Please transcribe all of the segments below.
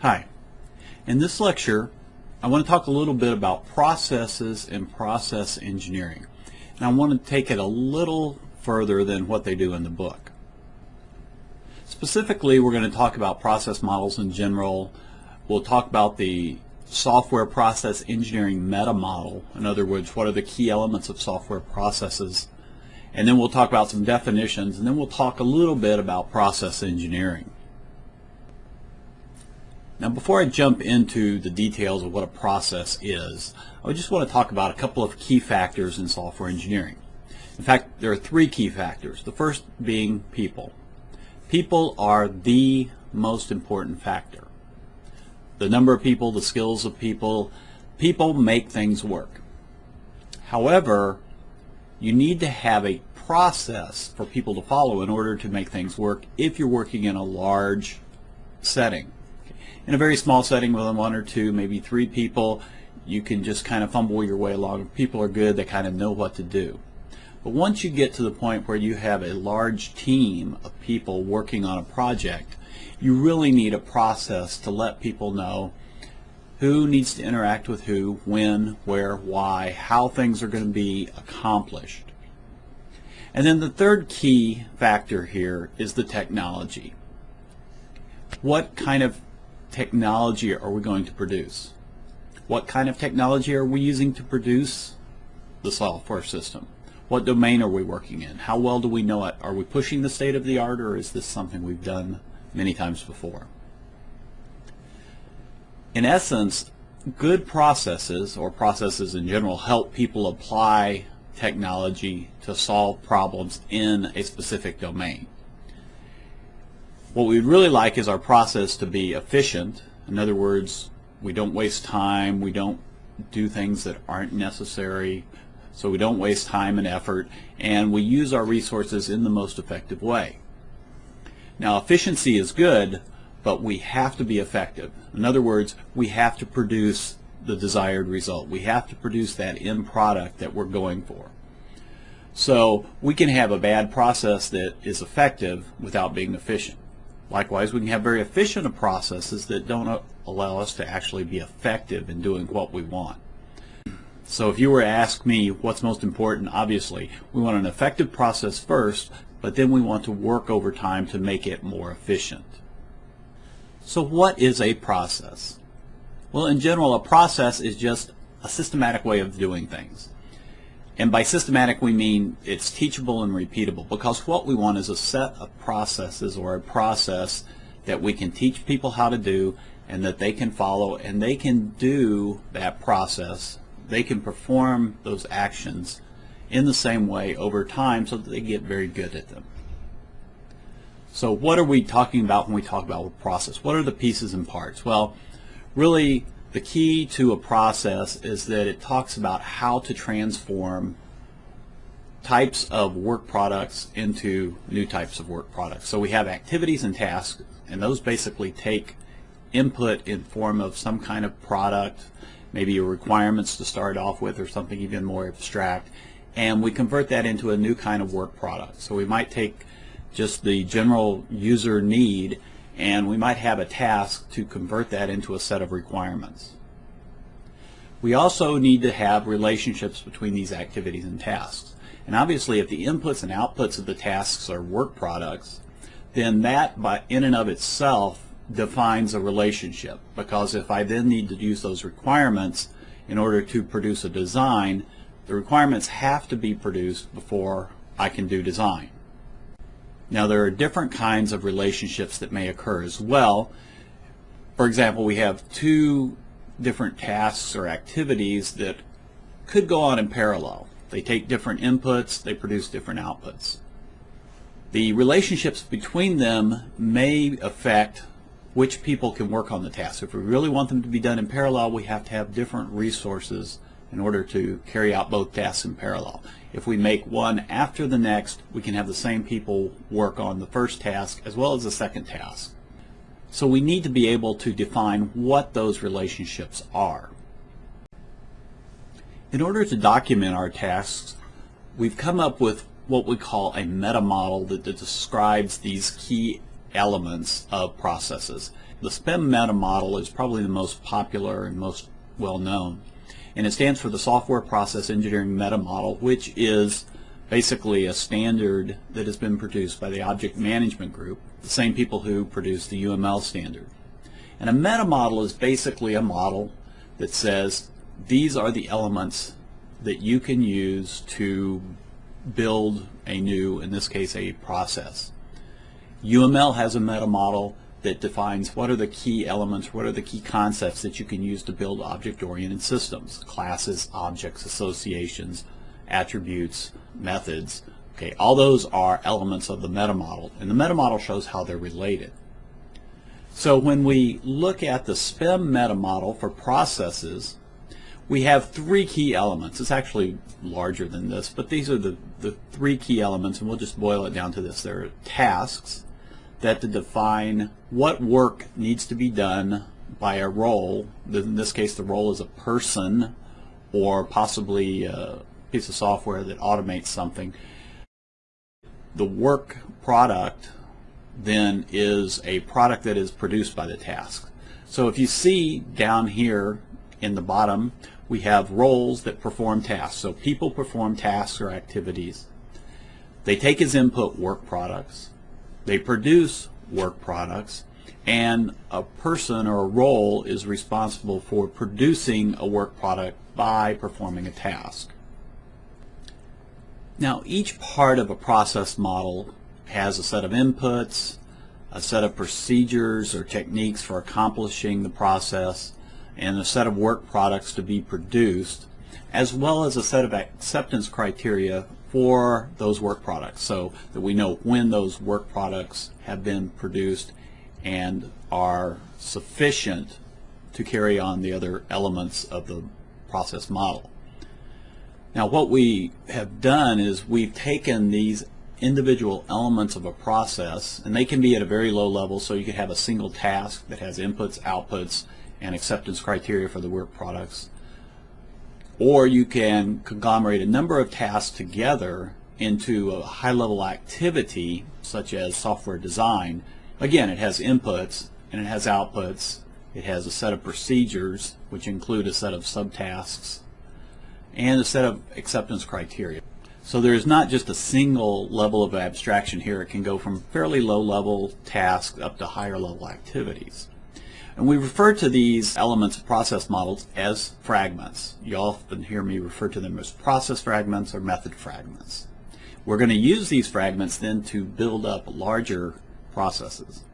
Hi. In this lecture, I want to talk a little bit about processes and process engineering. And I want to take it a little further than what they do in the book. Specifically, we're going to talk about process models in general. We'll talk about the software process engineering meta model. In other words, what are the key elements of software processes? And then we'll talk about some definitions, and then we'll talk a little bit about process engineering. Now before I jump into the details of what a process is, I just want to talk about a couple of key factors in software engineering. In fact, there are three key factors. The first being people. People are the most important factor. The number of people, the skills of people, people make things work. However, you need to have a process for people to follow in order to make things work if you're working in a large setting in a very small setting with one or two, maybe three people, you can just kind of fumble your way along. If people are good, they kind of know what to do. But once you get to the point where you have a large team of people working on a project, you really need a process to let people know who needs to interact with who, when, where, why, how things are going to be accomplished. And then the third key factor here is the technology. What kind of technology are we going to produce? What kind of technology are we using to produce the software system? What domain are we working in? How well do we know it? Are we pushing the state of the art or is this something we've done many times before? In essence, good processes or processes in general help people apply technology to solve problems in a specific domain. What we'd really like is our process to be efficient. In other words, we don't waste time, we don't do things that aren't necessary, so we don't waste time and effort, and we use our resources in the most effective way. Now efficiency is good, but we have to be effective. In other words, we have to produce the desired result. We have to produce that end product that we're going for. So we can have a bad process that is effective without being efficient. Likewise, we can have very efficient processes that don't allow us to actually be effective in doing what we want. So if you were to ask me what's most important, obviously, we want an effective process first, but then we want to work over time to make it more efficient. So what is a process? Well, in general, a process is just a systematic way of doing things. And by systematic we mean it's teachable and repeatable because what we want is a set of processes or a process that we can teach people how to do and that they can follow and they can do that process. They can perform those actions in the same way over time so that they get very good at them. So what are we talking about when we talk about a process? What are the pieces and parts? Well, really the key to a process is that it talks about how to transform types of work products into new types of work products. So we have activities and tasks, and those basically take input in form of some kind of product, maybe requirements to start off with or something even more abstract, and we convert that into a new kind of work product. So we might take just the general user need and we might have a task to convert that into a set of requirements. We also need to have relationships between these activities and tasks. And obviously if the inputs and outputs of the tasks are work products, then that by in and of itself defines a relationship because if I then need to use those requirements in order to produce a design, the requirements have to be produced before I can do design. Now there are different kinds of relationships that may occur as well. For example, we have two different tasks or activities that could go on in parallel. They take different inputs, they produce different outputs. The relationships between them may affect which people can work on the task. If we really want them to be done in parallel, we have to have different resources in order to carry out both tasks in parallel. If we make one after the next, we can have the same people work on the first task as well as the second task. So we need to be able to define what those relationships are. In order to document our tasks, we've come up with what we call a meta model that, describes these key elements of processes. The SPEM meta model is probably the most popular and most well known. And it stands for the Software Process Engineering Meta Model, which is basically a standard that has been produced by the Object Management Group, the same people who produced the UML standard. And a meta model is basically a model that says these are the elements that you can use to build a new, in this case, a process. UML has a meta model that defines what are the key elements, what are the key concepts that you can use to build object-oriented systems, classes, objects, associations, attributes, methods. Okay, all those are elements of the meta model, and the meta model shows how they're related. So when we look at the SPEM meta model for processes, we have three key elements. It's actually larger than this, but these are the, the three key elements, and we'll just boil it down to this. There are tasks that to define what work needs to be done by a role. In this case, the role is a person or possibly a piece of software that automates something. The work product then is a product that is produced by the task. So if you see down here in the bottom, we have roles that perform tasks. So people perform tasks or activities. They take as input work products. They produce work products. And a person or a role is responsible for producing a work product by performing a task. Now each part of a process model has a set of inputs, a set of procedures or techniques for accomplishing the process, and a set of work products to be produced, as well as a set of acceptance criteria for those work products so that we know when those work products have been produced and are sufficient to carry on the other elements of the process model. Now what we have done is we've taken these individual elements of a process, and they can be at a very low level, so you could have a single task that has inputs, outputs, and acceptance criteria for the work products. Or you can conglomerate a number of tasks together into a high-level activity, such as software design. Again, it has inputs and it has outputs. It has a set of procedures, which include a set of subtasks, and a set of acceptance criteria. So there's not just a single level of abstraction here. It can go from fairly low level tasks up to higher level activities. And we refer to these elements of process models as fragments. You often hear me refer to them as process fragments or method fragments. We're going to use these fragments then to build up larger processes.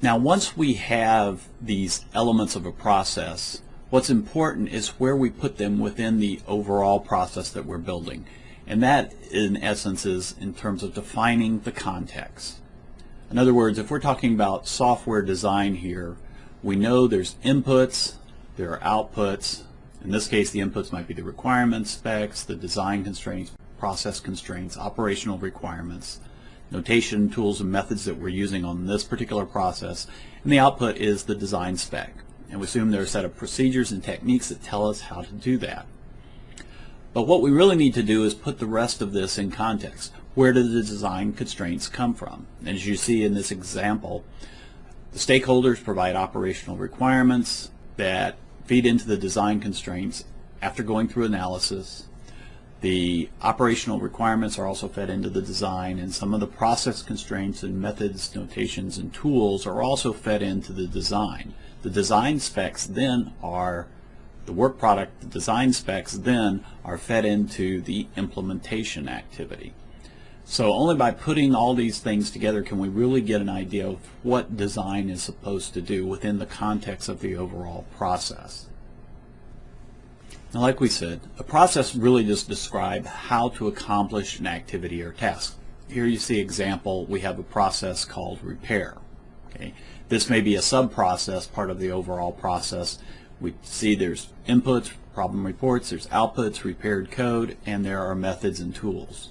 Now once we have these elements of a process, What's important is where we put them within the overall process that we're building. And that, in essence, is in terms of defining the context. In other words, if we're talking about software design here, we know there's inputs, there are outputs. In this case, the inputs might be the requirements, specs, the design constraints, process constraints, operational requirements, notation tools and methods that we're using on this particular process, and the output is the design spec. And we assume there are a set of procedures and techniques that tell us how to do that. But what we really need to do is put the rest of this in context. Where do the design constraints come from? As you see in this example, the stakeholders provide operational requirements that feed into the design constraints after going through analysis. The operational requirements are also fed into the design and some of the process constraints and methods, notations, and tools are also fed into the design. The design specs then are the work product, the design specs then are fed into the implementation activity. So only by putting all these things together can we really get an idea of what design is supposed to do within the context of the overall process. Now like we said, a process really just describes how to accomplish an activity or task. Here you see example, we have a process called repair. Okay. This may be a sub-process, part of the overall process. We see there's inputs, problem reports, there's outputs, repaired code, and there are methods and tools.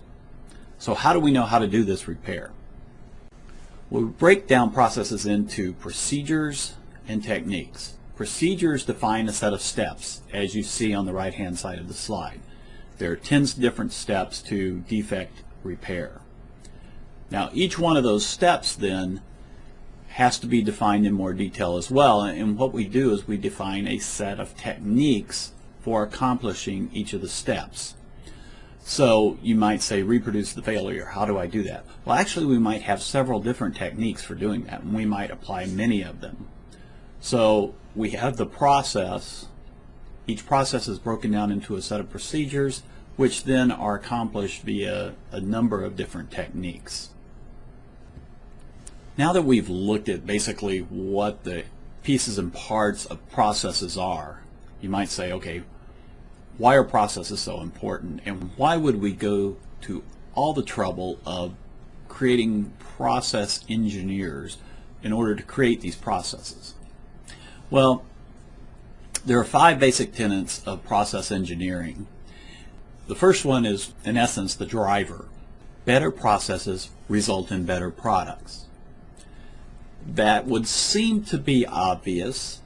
So how do we know how to do this repair? we break down processes into procedures and techniques. Procedures define a set of steps, as you see on the right-hand side of the slide. There are 10 different steps to defect repair. Now each one of those steps then has to be defined in more detail as well and what we do is we define a set of techniques for accomplishing each of the steps. So you might say reproduce the failure. How do I do that? Well actually we might have several different techniques for doing that and we might apply many of them. So we have the process. Each process is broken down into a set of procedures which then are accomplished via a number of different techniques. Now that we've looked at basically what the pieces and parts of processes are, you might say, okay, why are processes so important and why would we go to all the trouble of creating process engineers in order to create these processes? Well, there are five basic tenets of process engineering. The first one is, in essence, the driver. Better processes result in better products. That would seem to be obvious.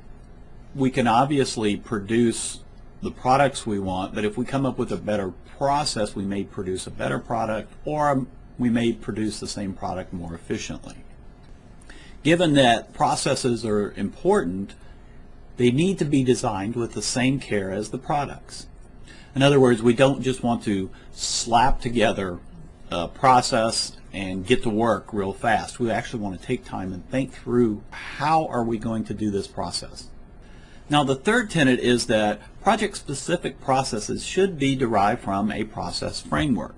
We can obviously produce the products we want, but if we come up with a better process, we may produce a better product or we may produce the same product more efficiently. Given that processes are important, they need to be designed with the same care as the products. In other words, we don't just want to slap together a process and get to work real fast. We actually want to take time and think through how are we going to do this process. Now the third tenet is that project-specific processes should be derived from a process framework.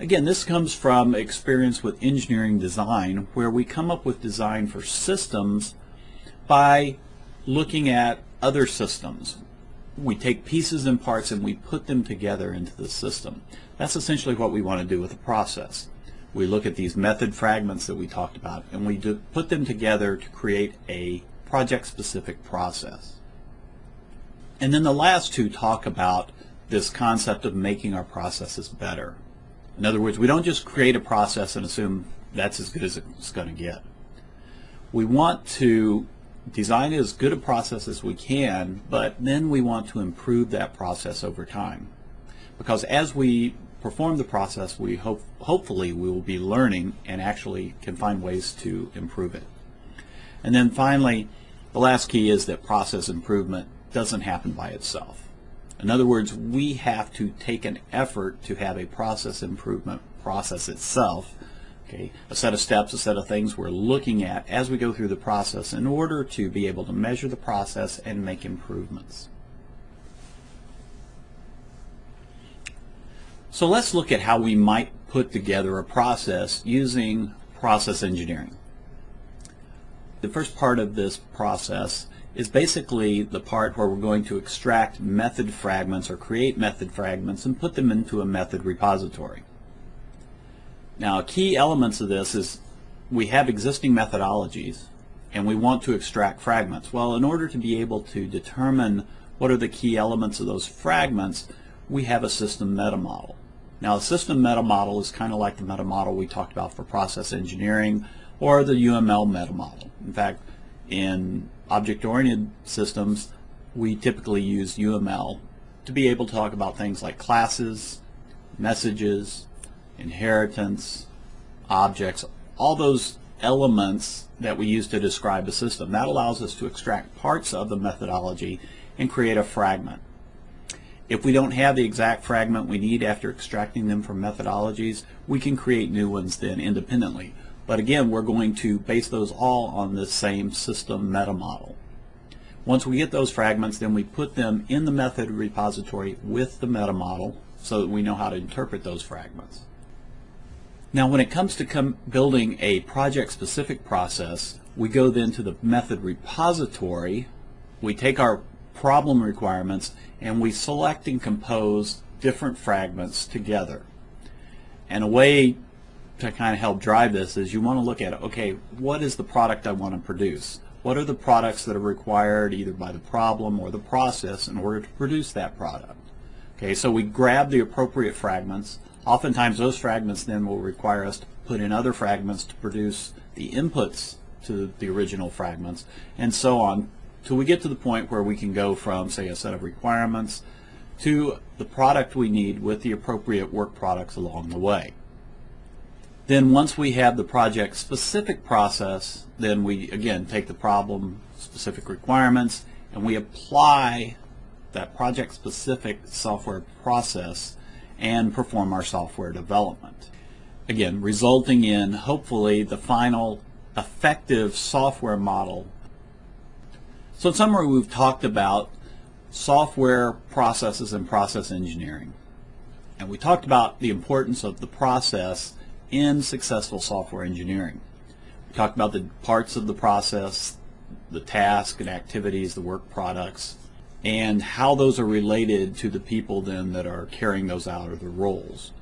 Again, this comes from experience with engineering design where we come up with design for systems by looking at other systems. We take pieces and parts and we put them together into the system. That's essentially what we want to do with a process. We look at these method fragments that we talked about and we put them together to create a project-specific process. And then the last two talk about this concept of making our processes better. In other words, we don't just create a process and assume that's as good as it's going to get. We want to design as good a process as we can, but then we want to improve that process over time. Because as we perform the process, we hope, hopefully we will be learning and actually can find ways to improve it. And then finally, the last key is that process improvement doesn't happen by itself. In other words, we have to take an effort to have a process improvement process itself, okay, a set of steps, a set of things we're looking at as we go through the process in order to be able to measure the process and make improvements. So let's look at how we might put together a process using process engineering. The first part of this process is basically the part where we're going to extract method fragments or create method fragments and put them into a method repository. Now key elements of this is we have existing methodologies and we want to extract fragments. Well in order to be able to determine what are the key elements of those fragments we have a system meta model. Now a system meta model is kind of like the meta model we talked about for process engineering or the UML meta model. In fact, in object-oriented systems, we typically use UML to be able to talk about things like classes, messages, inheritance, objects, all those elements that we use to describe a system. That allows us to extract parts of the methodology and create a fragment. If we don't have the exact fragment we need after extracting them from methodologies, we can create new ones then independently. But again, we're going to base those all on the same system meta model. Once we get those fragments, then we put them in the method repository with the meta model so that we know how to interpret those fragments. Now when it comes to building a project-specific process, we go then to the method repository, we take our problem requirements, and we select and compose different fragments together. And a way to kind of help drive this is you want to look at, okay, what is the product I want to produce? What are the products that are required either by the problem or the process in order to produce that product? Okay, so we grab the appropriate fragments. Oftentimes those fragments then will require us to put in other fragments to produce the inputs to the original fragments and so on till we get to the point where we can go from say a set of requirements to the product we need with the appropriate work products along the way. Then once we have the project specific process, then we again take the problem specific requirements and we apply that project specific software process and perform our software development. Again, resulting in hopefully the final effective software model. So in summary, we've talked about software processes and process engineering. And we talked about the importance of the process in successful software engineering. We talked about the parts of the process, the task and activities, the work products, and how those are related to the people then that are carrying those out or the roles.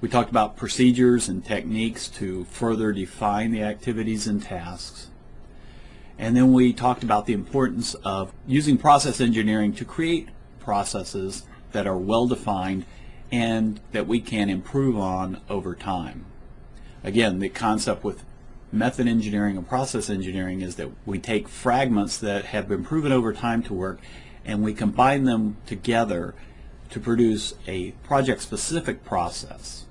We talked about procedures and techniques to further define the activities and tasks. And then we talked about the importance of using process engineering to create processes that are well defined and that we can improve on over time. Again, the concept with method engineering and process engineering is that we take fragments that have been proven over time to work and we combine them together to produce a project specific process.